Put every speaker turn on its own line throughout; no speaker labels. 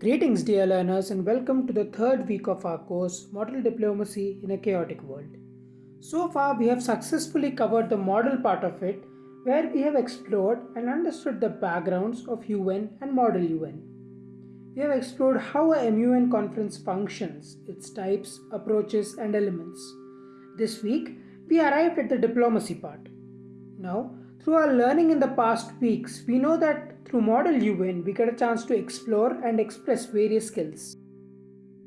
Greetings, dear learners, and welcome to the third week of our course Model Diplomacy in a Chaotic World. So far, we have successfully covered the model part of it, where we have explored and understood the backgrounds of UN and Model UN. We have explored how a MUN conference functions, its types, approaches, and elements. This week, we arrived at the diplomacy part. Now, through our learning in the past weeks, we know that through Model UN, we get a chance to explore and express various skills.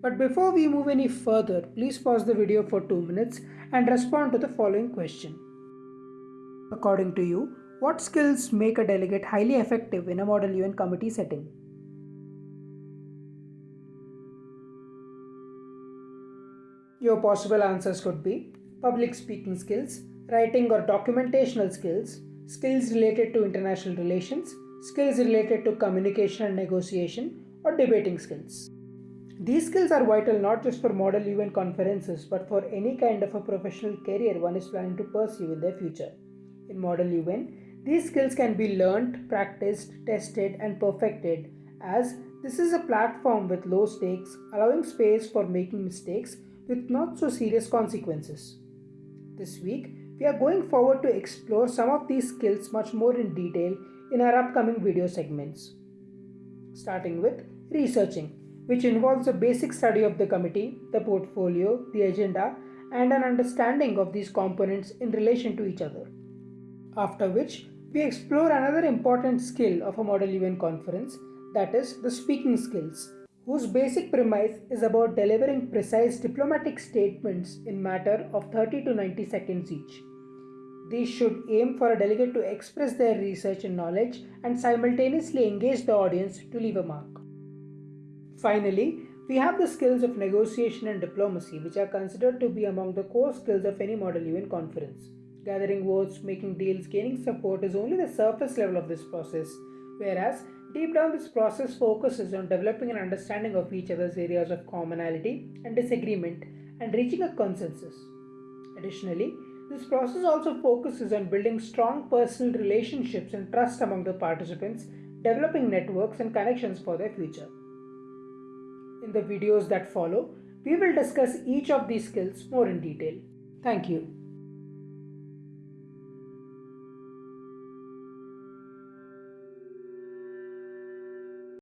But before we move any further, please pause the video for 2 minutes and respond to the following question. According to you, what skills make a delegate highly effective in a Model UN committee setting? Your possible answers could be public speaking skills, writing or documentational skills, skills related to international relations, skills related to communication and negotiation, or debating skills. These skills are vital not just for Model UN conferences but for any kind of a professional career one is planning to pursue in their future. In Model UN, these skills can be learned, practiced, tested, and perfected as this is a platform with low stakes, allowing space for making mistakes with not so serious consequences. This week, we are going forward to explore some of these skills much more in detail in our upcoming video segments. Starting with researching, which involves a basic study of the committee, the portfolio, the agenda, and an understanding of these components in relation to each other. After which, we explore another important skill of a Model UN conference, that is the speaking skills, whose basic premise is about delivering precise diplomatic statements in matter of 30 to 90 seconds each. These should aim for a delegate to express their research and knowledge and simultaneously engage the audience to leave a mark. Finally, we have the skills of negotiation and diplomacy, which are considered to be among the core skills of any Model UN conference. Gathering votes, making deals, gaining support is only the surface level of this process, whereas deep down this process focuses on developing an understanding of each other's areas of commonality and disagreement and reaching a consensus. Additionally, this process also focuses on building strong personal relationships and trust among the participants, developing networks and connections for their future. In the videos that follow, we will discuss each of these skills more in detail. Thank you.